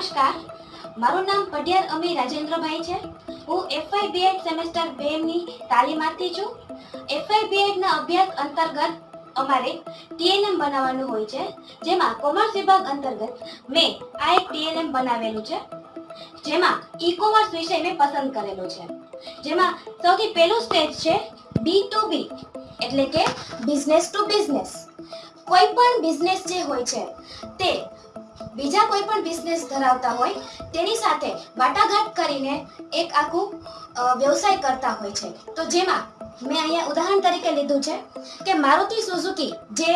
નમસ્કાર. મારું નામ પઢિયાર અમી રાજેન્દ્રભાઈ છે. હું એફઆઈ બીએડ સેમેસ્ટર બે ની તાલીમાર્થી છું. એફઆઈ બી એડના અભ્યાસ અંતર્ગત અમારે ટીએનએમ બનાવવાનું હોય છે. જેમાં કોમર્સ વિભાગ અંતર્ગત મેં આ એક ટીએનએમ બનાવેલું છે. જેમાં ઈ કોમર્સ વિષય મેં પસંદ કરેલો છે. જેમાં સૌથી પહેલું સ્ટેજ છે બી ટુ બી, એટલે કે બિઝનેસ ટુ બિઝનેસ કોઈ પણ બિઝનેસ જે હોય છે, તે બીજા કોઈ પણ બિઝનેસ ધરાવતા હોય, તેની સાથે વાટાઘાટ કરીને એક આખું વ્યવસાય કરતા હોય છે. તો જેમાં મેં અહીંયા ઉદાહરણ તરીકે લીધું છે કે મારુતિ સુઝુકી જે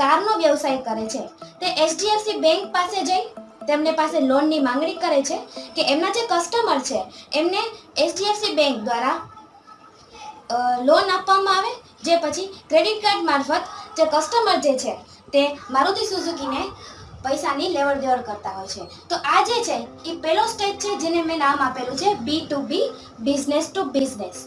કારનો વ્યવસાય કરે છે, તે એચડીએફસી બેંક પાસે જઈ તેમને પાસે લોનની માંગણી કરે છે કે એમના જે કસ્ટમર છે, એમને એચડીએફસી બેંક દ્વારા લોન આપવામાં આવે, જે પછી ક્રેડિટ કાર્ડ મારફત જે કસ્ટમર જે છે, તે મારુતિ સુઝુકીને પૈસાની લેવડ દેવડ કરતા હોય છે. તો આ જે છે, એ પહેલો સ્ટેજ છે જેને મેં નામ આપેલું છે B to B business to business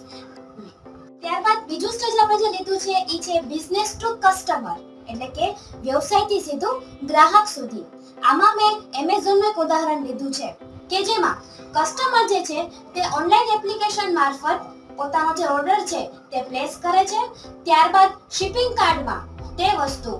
ત્યારબાદ બીજું સ્ટેજ આપણે જે લીધું છે એ છે બિઝનેસ ટુ કસ્ટમર એટલે કે વ્યવસાયથી સીધું ગ્રાહક સુધી. આમાં મેં એમેઝોનનું એક ઉદાહરણ લીધું છે, કે જેમાં કસ્ટમર જે છે, તે ઓનલાઈન એપ્લિકેશન મારફત પોતાનો જે ઓર્ડર છે, તે પ્લેસ કરે છે. ત્યારબાદ શિપિંગ કાર્ડમાં તે વસ્તુ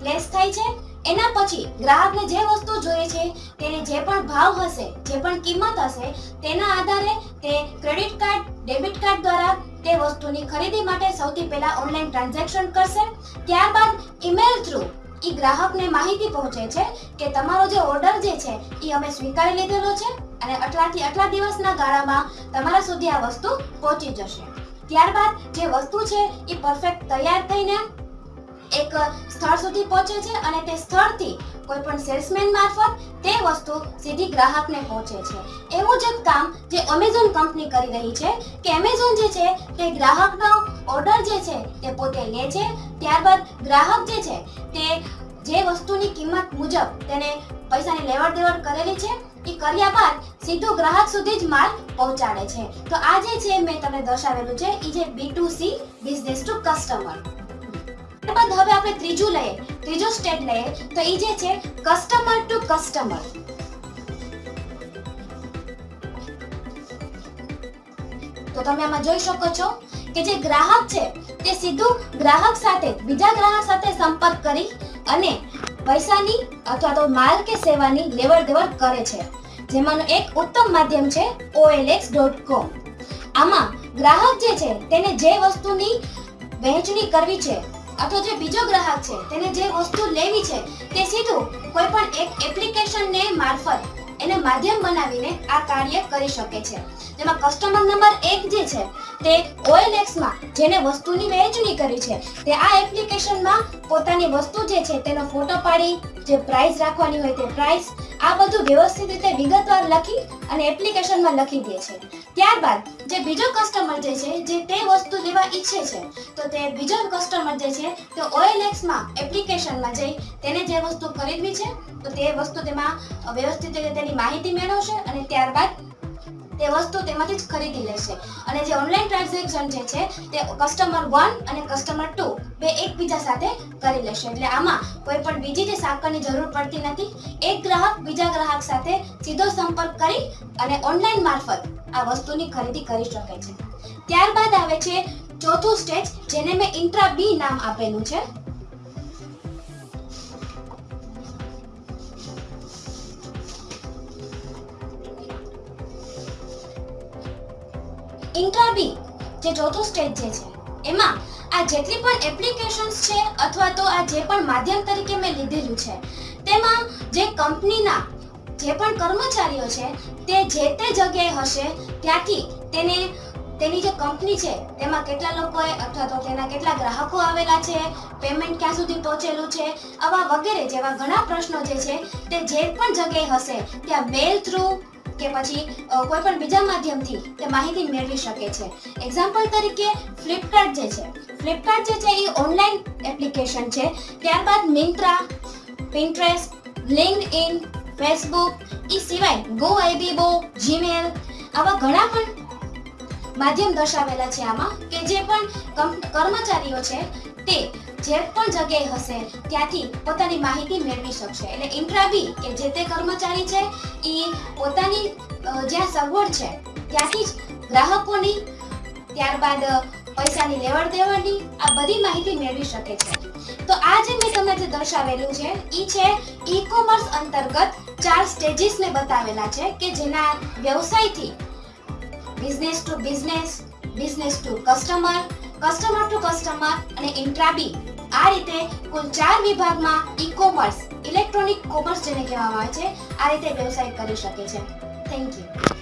પ્લેસ થાય છે. એના પછી ગ્રાહકને જે વસ્તુ જોઈએ છે, તેની જે પણ ભાવ હશે, જે પણ કિંમત હશે, તેના આધારે તે ક્રેડિટ કાર્ડ, ડેબિટ કાર્ડ દ્વારા તે વસ્તુની ખરીદી માટે સૌથી પહેલા ઓનલાઈન ટ્રાન્ઝેક્શન કરશે. ત્યારબાદ ઈમેલ થ્રુ ઈ ગ્રાહકને માહિતી પહોંચે છે કે તમારો જે ઓર્ડર જે છે એ અમે સ્વીકારી લીધેલો છે અને આટલાથી આટલા દિવસના ગાળામાં તમારા સુધી આ વસ્તુ પહોંચી જશે. ત્યારબાદ જે વસ્તુ છે એ પરફેક્ટ તૈયાર થઈને એક સ્થળ સુધી પહોંચે છે અને તે સ્થળથી કોઈ પણ સેલ્સમેન મારફત તે વસ્તુ સીધી ગ્રાહકને પહોંચે છે. એવું જ કામ જે અમેઝોન કંપની કરી રહી છે કે એમેઝોન જે છે તે ગ્રાહકનો ઓર્ડર જે છે તે પોતે લે છે. ત્યારબાદ ગ્રાહક જે છે તે જે વસ્તુની કિંમત મુજબ તેને પૈસાની લેવડ દેવડ કરેલી છે એ કર્યા બાદ સીધું ગ્રાહક સુધી જ માલ પહોંચાડે છે. તો આ જે છે મેં તમને દર્શાવેલું છે એ જે B to C business to customer ત્યારબાદ હવે આપણે ત્રીજું લઈએ, ત્રીજો સ્ટેપ લઈએ. તો એ જે છે કસ્ટમર ટુ કસ્ટમર તો તમે આમાં જોઈ શકો છો કે જે ગ્રાહક છે, તે સીધું ગ્રાહક સાથે, બીજા ગ્રાહક સાથે સંપર્ક કરી અને પૈસાની અથવા તો માલ કે સેવાની લેવડ દેવડ કરે છે. જેમાંનું એક ઉત્તમ માધ્યમ છે olx.com આમાં ગ્રાહક જે છે, તેને જે વસ્તુની વહેંચણી કરવી છે અથવા જે બીજો ગ્રાહક છે, તેને જે વસ્તુ લેવી છે, તે સીધું કોઈ પણ એક એપ્લિકેશનને મારફત એને માધ્યમ બનાવીને આ કાર્ય કરી શકે છે. જેમાં કસ્ટમર નંબર એક જે છે, તે OLX માં જેને વસ્તુની વહેંચણી કરી છે, તે આ એપ્લિકેશનમાં પોતાની વસ્તુ જે છે, તેનો ફોટો પાડી, જે પ્રાઇસ રાખવાની હોય તે પ્રાઇસ આ બધું વ્યવસ્થિત રીતે વિગતવાર લખી અને એપ્લિકેશનમાં લખી દે છે. ત્યારબાદ જે બીજો કસ્ટમર જે છે, જે તે વસ્તુ લેવા ઈચ્છે છે, તો તે બીજો કસ્ટમર જે છે, તે OLX માં એપ્લિકેશનમાં જઈ તેને જે વસ્તુ ખરીદવી છે તો તે વસ્તુ તેમાં વ્યવસ્થિત રીતે તેની માહિતી મેળવશે અને ત્યારબાદ તે વસ્તુ તેમાંથી જ ખરીદી લેશે. અને જે ઓનલાઈન ટ્રાન્ઝેક્શન જે છે, તે કસ્ટમર વન અને કસ્ટમર ટુ બે એકબીજા સાથે કરી લેશે. એટલે આમાં કોઈ પણ બીજી જે સાંકળની જરૂર પડતી નથી. એક ગ્રાહક બીજા ગ્રાહક સાથે સીધો સંપર્ક કરી અને ઓનલાઈન મારફત આ વસ્તુની ખરીદી કરી શકે છે. ત્યારબાદ આવે છે ચોથું સ્ટેજ જેને મેં ઇન્ટ્રા બી નામ આપેલું છે. ઇન્ટ્રા બી જે ચોથું સ્ટેજ જે છે. એમાં આ જેટલી પણ એપ્લિકેશન્સ છે અથવા તો આ જે પણ માધ્યમ તરીકે મેં લીધેલું છે, તેમાં જે કંપનીના જે પણ કર્મચારીઓ છે, તે જે તે જગ્યાએ હશે, ત્યાંથી તેને, તેની જે કંપની છે, તેમાં કેટલા લોકોએ અથવા તો તેના કેટલા ગ્રાહકો આવેલા છે પેમેન્ટ ક્યાં સુધી પહોંચેલું છે, આવા વગેરે જેવા ઘણા પ્રશ્નો જે છે, તે જે પણ જગ્યાએ હશે, ત્યાં મેલ થ્રુ કે પછી કોઈ પણ બીજા માધ્યમથી તે માહિતી મેળવી શકે છે. એક્ઝામ્પલ તરીકે ફ્લિપકાર્ટ જે છે. ફ્લિપકાર્ટ જે છે એ ઓનલાઈન એપ્લિકેશન છે. ત્યારબાદ મિન્ત્રા પિન્ટ્રેસ્ટ લિંક્ડઇન ફેસબુક એ સિવાય ગો આઈબીબો જીમેલ આવા ઘણા પણ માધ્યમ દર્શાવેલા છે આમાં કે જે પણ કર્મચારીઓ છે તે જે પણ જગ્યાએ હશે, ત્યાંથી પોતાની માહિતી મેળવી શકશે. એટલે ઇન્ટ્રાબી, કે જે તે કર્મચારી છે, એ પોતાની જ્યાં સગવડ છે, ત્યાંથી જ ગ્રાહકોની, ત્યારબાદ પૈસાની લેવડ દેવડની, આ બધી માહિતી મેળવી શકે છે. તો આ જે મેં તમને જે દર્શાવેલું છે એ છે ઈ કોમર્સ અંતર્ગત ચાર સ્ટેજીસ મેં બતાવેલા છે, કે જેના વ્યવસાયથી business to business business to customer customer to customer અને ઇન્ટ્રાબી આ રીતે કુલ ચાર વિભાગમાં ઈ કોમર્સ ઇલેક્ટ્રોનિક કોમર્સ જેને કહેવામાં આવે છે, આ રીતે વ્યવસાય કરી શકે છે. Thank you